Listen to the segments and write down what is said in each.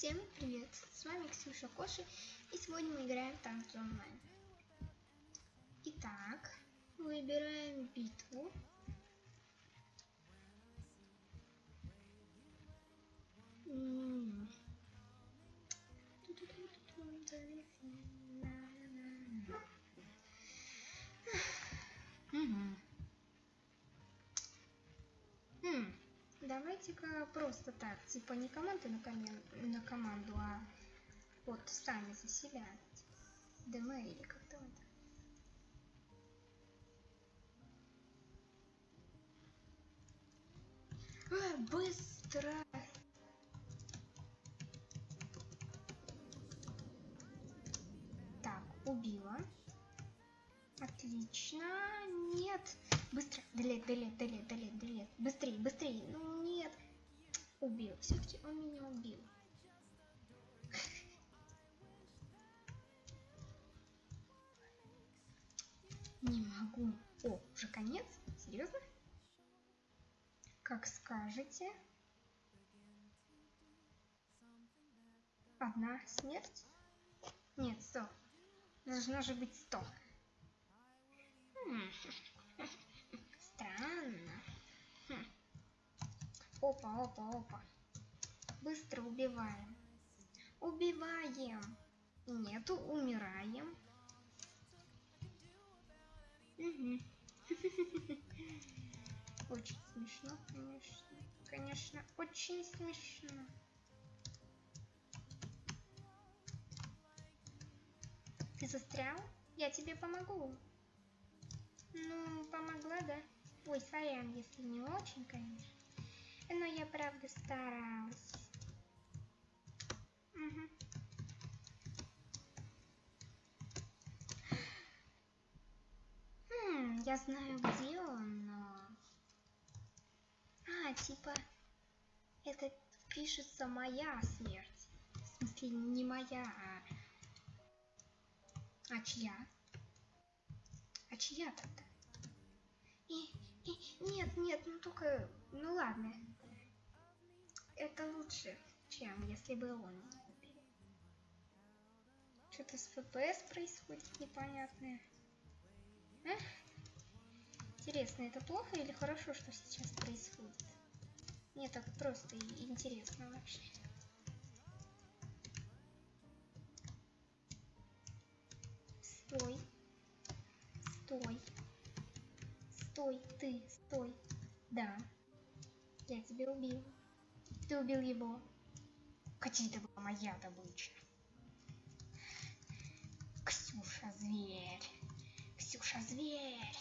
Всем привет! С вами Ксюша Коши, и сегодня мы играем в танки онлайн. Итак, выбираем битву. Давайте-ка просто так, типа не команды на, комен- на команду, а вот сами за себя. ДМ или как там это. А, быстро! Отлично. Нет. Быстро. Делет, делет, делет, делет, делет. Быстрее, быстрее. Ну нет. Убил. Все-таки он меня убил. Не могу. О, уже конец? Серьезно? Как скажете. Одна смерть? Нет, сто. Должно же быть сто. Странно. Хм. Опа, опа, опа. Быстро убиваем. Убиваем. Нету, умираем. Мгм. Очень смешно, конечно. Конечно, очень смешно. Ты застрял? Я тебе помогу. Ну, помогла, да? Ой, сорян, если не очень, конечно. Но я правда старалась. Мгм. Хм, я знаю, где он, но... А, типа, это пишется моя смерть. В смысле, не моя, а... А чья? А чья тогда? Нет, нет, ну только, ну ладно. Это лучше, чем если бы он. Что-то с ФПС происходит непонятное. А? Интересно, это плохо или хорошо, что сейчас происходит? Мне так просто и интересно вообще. Стой. Стой. Стой, ты, стой. Да. Я тебя убил. Ты убил его. Хотя это была моя добыча. Ксюша, зверь. Ксюша, зверь.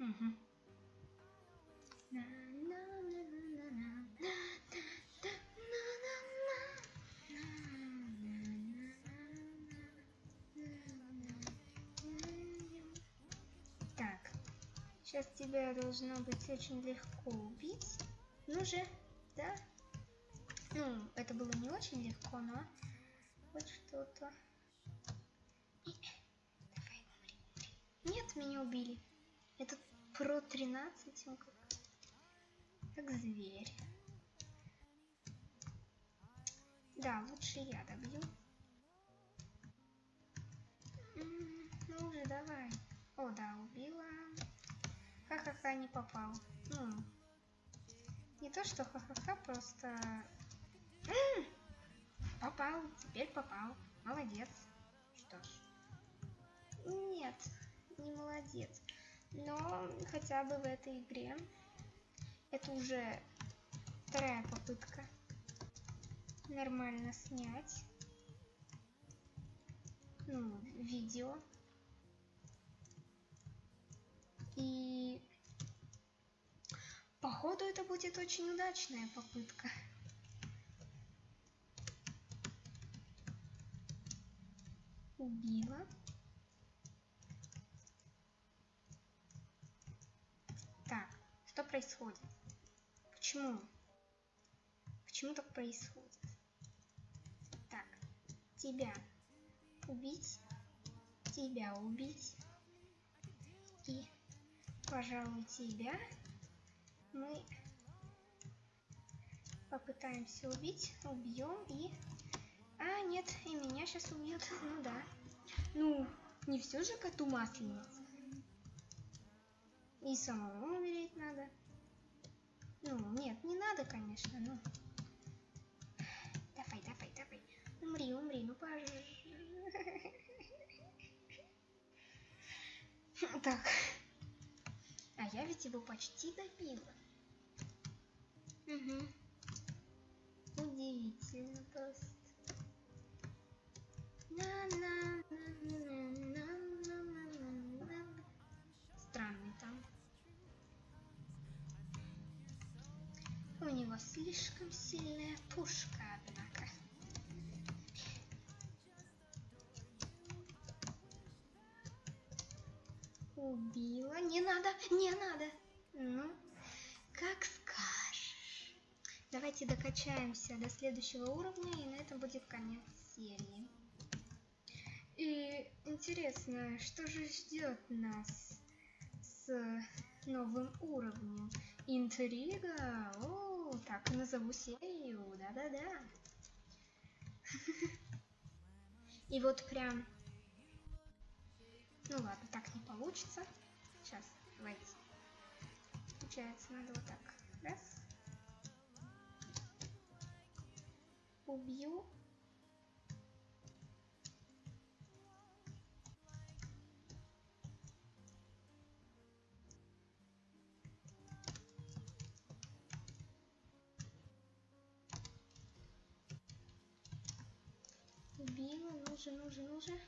Мгм. На-на-на-на-на-на. Сейчас тебя должно быть очень легко убить. Ну же, да? Ну, это было не очень легко, но вот что-то. Нет, меня убили. Этот про 13, он как, как зверь. Да, лучше я добью. Ну уже давай. О, да, убила. Ха-ха-ха, не попал. Ну, не то, что ха-ха-ха, просто... Попал, теперь попал. Молодец. Что ж. Нет, не молодец. Но хотя бы в этой игре это уже вторая попытка нормально снять ну, видео. И походу это будет очень удачная попытка. Убила. Так, что происходит? Почему? Почему так происходит? Так, тебя убить, тебя убить и, пожалуй, тебя мы Попытаемся убить. Убьем и... А, нет, и меня сейчас убьют. Ну да. Ну, не все же коту масленица. И самому умереть надо. Ну, нет, не надо, конечно, ну. Давай, давай, давай. Умри, умри, ну пожалуйста. Так. Я ведь его почти добила. Угу. Удивительно просто. Странный там. У него слишком сильная пушка, Убила. Не надо, не надо. Ну, как скажешь. Давайте докачаемся до следующего уровня, и на этом будет конец серии. И интересно, что же ждет нас с новым уровнем? Интрига? О, так назову серию, да-да-да. И вот прям... Ну ладно, так не получится. Сейчас, давайте. Получается, надо вот так. Раз. Убью. Убила, ну же, ну же, ну же.